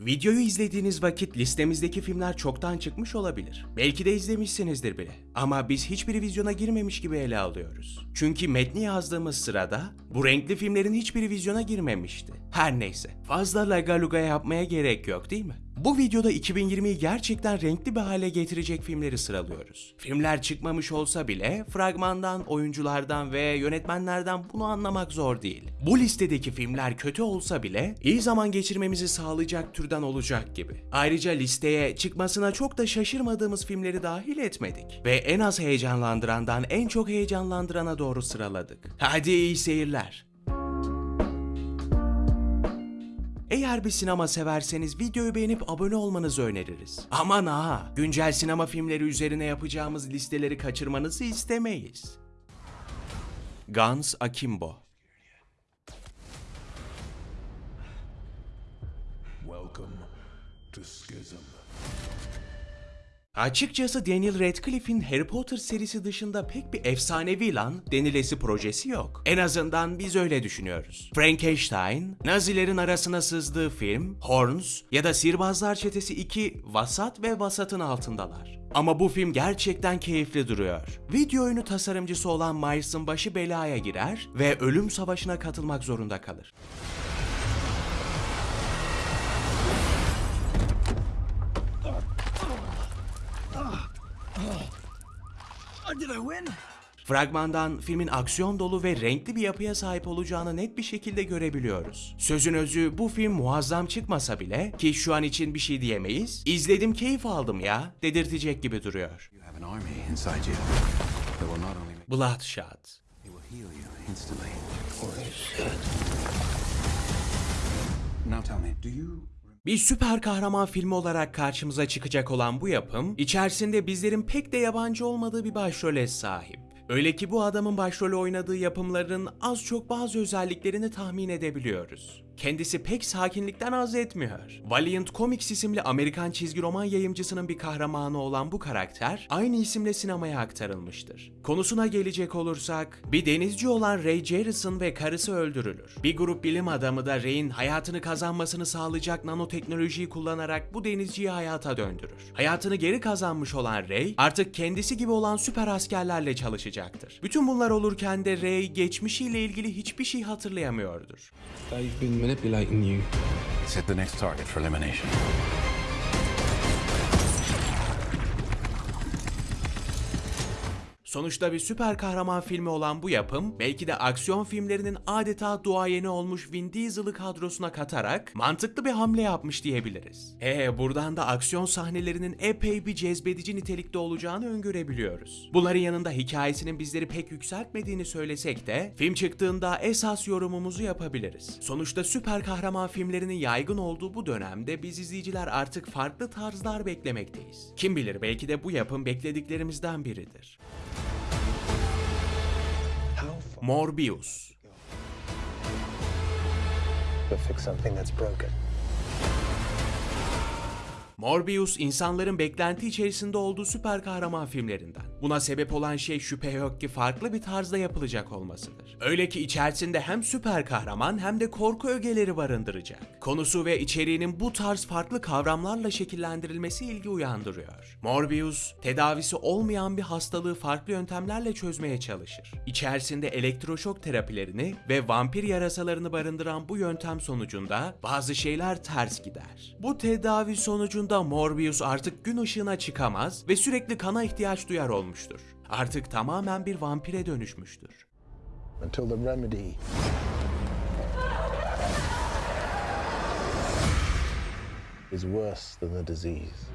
Videoyu izlediğiniz vakit listemizdeki filmler çoktan çıkmış olabilir. Belki de izlemişsinizdir bile. Ama biz hiçbir vizyona girmemiş gibi ele alıyoruz. Çünkü metni yazdığımız sırada bu renkli filmlerin hiçbiri vizyona girmemişti. Her neyse. Fazla lagaluga yapmaya gerek yok değil mi? Bu videoda 2020'yi gerçekten renkli bir hale getirecek filmleri sıralıyoruz. Filmler çıkmamış olsa bile fragmandan, oyunculardan ve yönetmenlerden bunu anlamak zor değil. Bu listedeki filmler kötü olsa bile iyi zaman geçirmemizi sağlayacak türden olacak gibi. Ayrıca listeye çıkmasına çok da şaşırmadığımız filmleri dahil etmedik. Ve en az heyecanlandırandan en çok heyecanlandırana doğru sıraladık. Hadi iyi seyirler. Eğer bir sinema severseniz videoyu beğenip abone olmanızı öneririz. Aman ha, güncel sinema filmleri üzerine yapacağımız listeleri kaçırmanızı istemeyiz. Guns Akimbo Welcome to Schism. Açıkçası Daniel Radcliffe'in Harry Potter serisi dışında pek bir efsanevi lan denilesi projesi yok. En azından biz öyle düşünüyoruz. Frankenstein, Nazilerin arasına sızdığı film, Horns ya da Sihirbazlar Çetesi 2 vasat ve vasatın altındalar. Ama bu film gerçekten keyifli duruyor. Video oyunu tasarımcısı olan Miles'ın başı belaya girer ve ölüm savaşına katılmak zorunda kalır. Fragmandan filmin aksiyon dolu ve renkli bir yapıya sahip olacağını net bir şekilde görebiliyoruz. Sözün özü bu film muazzam çıkmasa bile ki şu an için bir şey diyemeyiz. İzledim keyif aldım ya dedirtecek gibi duruyor. You have an army inside you that will not only make Bloodshot. it will heal you instantly. Now tell me, do you Bir süper kahraman filmi olarak karşımıza çıkacak olan bu yapım, içerisinde bizlerin pek de yabancı olmadığı bir başrole sahip. Öyle ki bu adamın başrolü oynadığı yapımların az çok bazı özelliklerini tahmin edebiliyoruz. Kendisi pek sakinlikten haz etmiyor. Valiant Comics isimli Amerikan çizgi roman yayımcısının bir kahramanı olan bu karakter aynı isimle sinemaya aktarılmıştır. Konusuna gelecek olursak, bir denizci olan Ray Jerrison ve karısı öldürülür. Bir grup bilim adamı da Ray'in hayatını kazanmasını sağlayacak nanoteknolojiyi kullanarak bu denizciyi hayata döndürür. Hayatını geri kazanmış olan Ray, artık kendisi gibi olan süper askerlerle çalışacaktır. Bütün bunlar olurken de Ray geçmişiyle ilgili hiçbir şey hatırlayamıyordur. They've been manipulating you. set the next target for elimination? Sonuçta bir süper kahraman filmi olan bu yapım, belki de aksiyon filmlerinin adeta duayeni olmuş Vin Diesel'ı kadrosuna katarak mantıklı bir hamle yapmış diyebiliriz. Ee, buradan da aksiyon sahnelerinin epey bir cezbedici nitelikte olacağını öngörebiliyoruz. Bunların yanında hikayesinin bizleri pek yükseltmediğini söylesek de, film çıktığında esas yorumumuzu yapabiliriz. Sonuçta süper kahraman filmlerinin yaygın olduğu bu dönemde biz izleyiciler artık farklı tarzlar beklemekteyiz. Kim bilir belki de bu yapım beklediklerimizden biridir. Morbius to fix something that's broken. Morbius insanların beklenti içerisinde olduğu süper kahraman filmlerinden. Buna sebep olan şey şüphe yok ki farklı bir tarzda yapılacak olmasıdır. Öyle ki içerisinde hem süper kahraman hem de korku ögeleri barındıracak. Konusu ve içeriğinin bu tarz farklı kavramlarla şekillendirilmesi ilgi uyandırıyor. Morbius, tedavisi olmayan bir hastalığı farklı yöntemlerle çözmeye çalışır. İçerisinde elektroşok terapilerini ve vampir yarasalarını barındıran bu yöntem sonucunda bazı şeyler ters gider. Bu tedavi sonucunda Morbius artık gün ışığına çıkamaz ve sürekli kana ihtiyaç duyar olmuştur. Artık tamamen bir vampire dönüşmüştür. Until the remedy is worse than the disease.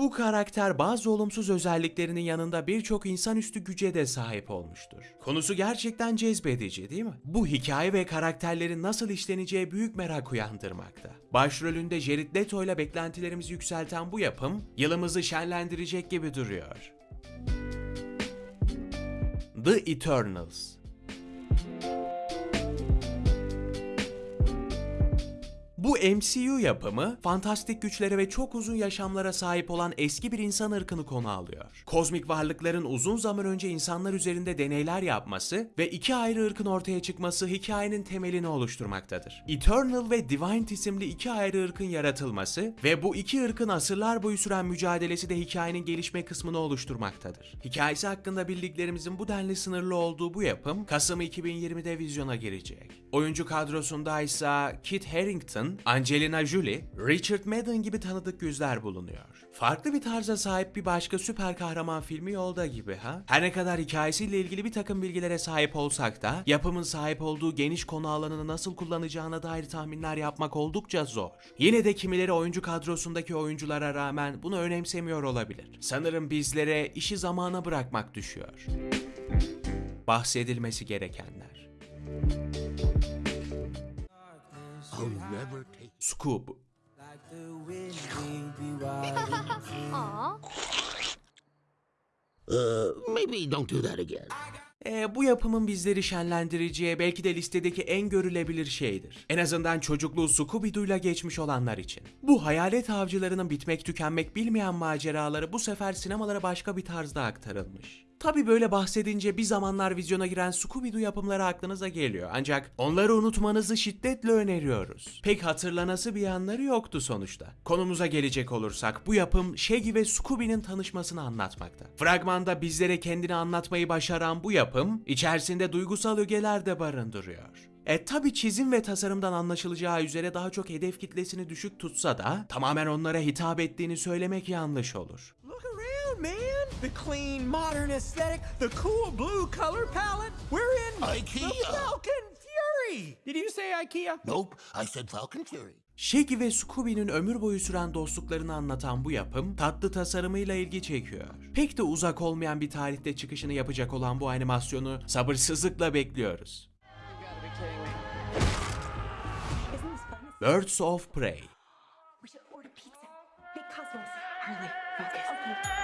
Bu karakter bazı olumsuz özelliklerinin yanında birçok insanüstü güce de sahip olmuştur. Konusu gerçekten cezbedici değil mi? Bu hikaye ve karakterlerin nasıl işleneceği büyük merak uyandırmakta. Başrolünde Jared Leto ile beklentilerimizi yükselten bu yapım yılımızı şenlendirecek gibi duruyor. The Eternals Bu MCU yapımı fantastik güçlere ve çok uzun yaşamlara sahip olan eski bir insan ırkını konu alıyor. Kozmik varlıkların uzun zaman önce insanlar üzerinde deneyler yapması ve iki ayrı ırkın ortaya çıkması hikayenin temelini oluşturmaktadır. Eternal ve Divine isimli iki ayrı ırkın yaratılması ve bu iki ırkın asırlar boyu süren mücadelesi de hikayenin gelişme kısmını oluşturmaktadır. Hikayesi hakkında bildiklerimizin bu denli sınırlı olduğu bu yapım Kasım 2020'de vizyona girecek. Oyuncu kadrosunda ise Kit Harington, Angelina Jolie, Richard Madden gibi tanıdık yüzler bulunuyor. Farklı bir tarza sahip bir başka süper kahraman filmi yolda gibi ha? Her ne kadar hikayesiyle ilgili bir takım bilgilere sahip olsak da yapımın sahip olduğu geniş konu alanını nasıl kullanacağına dair tahminler yapmak oldukça zor. Yine de kimileri oyuncu kadrosundaki oyunculara rağmen bunu önemsemiyor olabilir. Sanırım bizlere işi zamana bırakmak düşüyor. Bahsedilmesi gerekenler. Scoob Uh, maybe don't do that again. Ee, bu yapımın bizleri şenlendireceği belki de listedeki en görülebilir şeydir. En azından çocukluğu Scooby-Doo'yla geçmiş olanlar için. Bu hayalet avcılarının bitmek tükenmek bilmeyen maceraları bu sefer sinemalara başka bir tarzda aktarılmış. Tabi böyle bahsedince bir zamanlar vizyona giren Scooby-Doo yapımları aklınıza geliyor. Ancak onları unutmanızı şiddetle öneriyoruz. Pek hatırlanası bir yanları yoktu sonuçta. Konumuza gelecek olursak bu yapım Shaggy ve Scooby'nin tanışmasını anlatmakta. Fragmanda bizlere kendini anlatmayı başaran bu yapım içerisinde duygusal ögeler de barındırıyor. E tabi çizim ve tasarımdan anlaşılacağı üzere daha çok hedef kitlesini düşük tutsa da tamamen onlara hitap ettiğini söylemek yanlış olur. Look around, man. The clean, modern aesthetic, the cool blue color palette. We're in IKEA. the Falcon Fury. Did you say IKEA? Nope, I said Falcon Fury. Shaggy ve Scooby'nin ömür boyu süren dostluklarını anlatan bu yapım tatlı tasarımıyla ilgi çekiyor. Pek de uzak olmayan bir tarihte çıkışını yapacak olan bu animasyonu sabırsızlıkla bekliyoruz. Birds of Prey We should order pizza. Big cosmos. Harley, focus.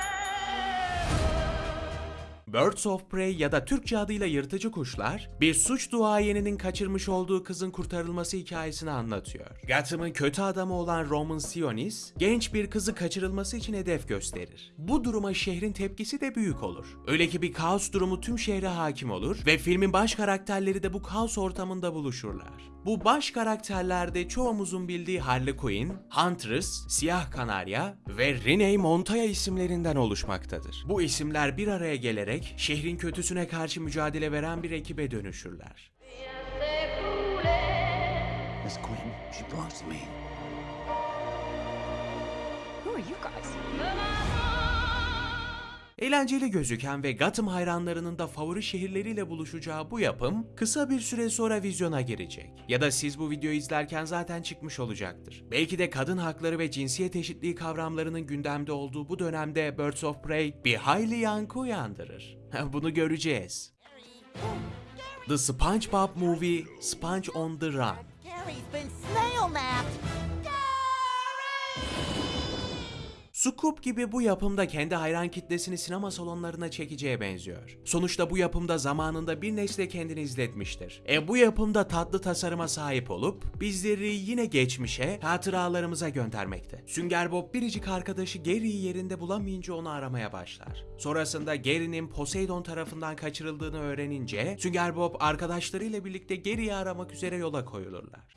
Birds of Prey ya da Türkçe adıyla Yırtıcı Kuşlar, bir suç duayeninin kaçırmış olduğu kızın kurtarılması hikayesini anlatıyor. Gotham'ın kötü adamı olan Roman Sionis, genç bir kızı kaçırılması için hedef gösterir. Bu duruma şehrin tepkisi de büyük olur. Öyle ki bir kaos durumu tüm şehre hakim olur ve filmin baş karakterleri de bu kaos ortamında buluşurlar. Bu baş karakterlerde çoğumuzun bildiği Harley Quinn, Huntress, Siyah Kanarya ve Renee Montoya isimlerinden oluşmaktadır. Bu isimler bir araya gelerek şehrin kötüsüne karşı mücadele veren bir ekibe dönüşürler. Miss Quinn, she belongs to me. Who are you guys? Eğlenceli gözüken ve Gotham hayranlarının da favori şehirleriyle buluşacağı bu yapım kısa bir süre sonra vizyona girecek. Ya da siz bu videoyu izlerken zaten çıkmış olacaktır. Belki de kadın hakları ve cinsiyet eşitliği kavramlarının gündemde olduğu bu dönemde Birds of Prey bir hayli yankı uyandırır. Bunu göreceğiz. The SpongeBob Movie Sponge on the Run Gary's been snail napped. Scoop gibi bu yapımda kendi hayran kitlesini sinema salonlarına çekeceğe benziyor. Sonuçta bu yapımda zamanında bir nesle kendini izletmiştir. E bu yapımda tatlı tasarıma sahip olup bizleri yine geçmişe, hatıralarımıza göndermekte. Sünger Bob biricik arkadaşı Gary'yi yerinde bulamayınca onu aramaya başlar. Sonrasında Gary'nin Poseidon tarafından kaçırıldığını öğrenince Sünger Bob arkadaşlarıyla birlikte Gary'yi aramak üzere yola koyulurlar.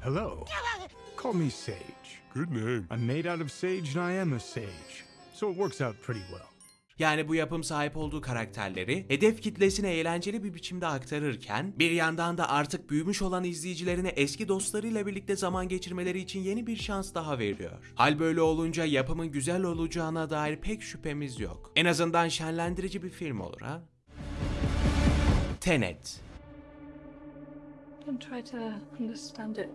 Hello. Call me Sage. Good name. I'm made out of sage and I am a sage. So it works out pretty well. Yani bu yapım sahip olduğu karakterleri hedef kitlesine eğlenceli bir biçimde aktarırken bir yandan da artık büyümüş olan izleyicilerine eski dostlarıyla birlikte zaman geçirmeleri için yeni bir şans daha veriyor. Hal böyle olunca yapımın güzel olacağına dair pek şüphemiz yok. En azından şenlendirici bir film olur ha. Tenet Don't try to understand it.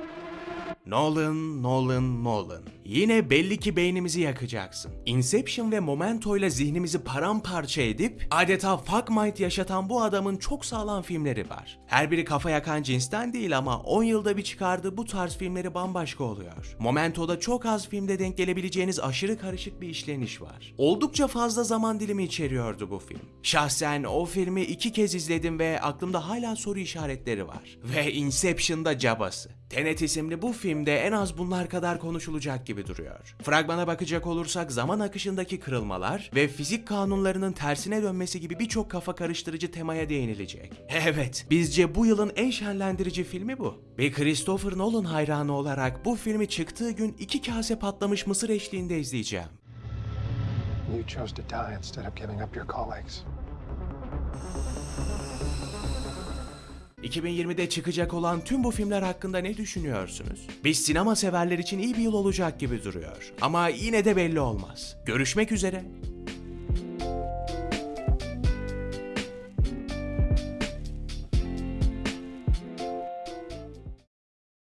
Thank you. Nolan, Nolan, Nolan. Yine belli ki beynimizi yakacaksın. Inception ve Memento ile zihnimizi paramparça edip adeta fuck mind yaşatan bu adamın çok sağlam filmleri var. Her biri kafa yakan cinsten değil ama 10 yılda bir çıkardığı bu tarz filmleri bambaşka oluyor. Momento'da çok az filmde denk gelebileceğiniz aşırı karışık bir işleniş var. Oldukça fazla zaman dilimi içeriyordu bu film. Şahsen o filmi iki kez izledim ve aklımda hala soru işaretleri var. Ve Inception'da cabası. Tenet isimli bu filmde en az bunlar kadar konuşulacak gibi duruyor. Fragmana bakacak olursak zaman akışındaki kırılmalar ve fizik kanunlarının tersine dönmesi gibi birçok kafa karıştırıcı temaya değinilecek. Evet, bizce bu yılın en şenlendirici filmi bu. Bir Christopher Nolan hayranı olarak bu filmi çıktığı gün iki kase patlamış mısır eşliğinde izleyeceğim. You chose to die instead of giving up your colleagues. 2020'de çıkacak olan tüm bu filmler hakkında ne düşünüyorsunuz? Biz sinema severler için iyi bir yıl olacak gibi duruyor. Ama yine de belli olmaz. Görüşmek üzere.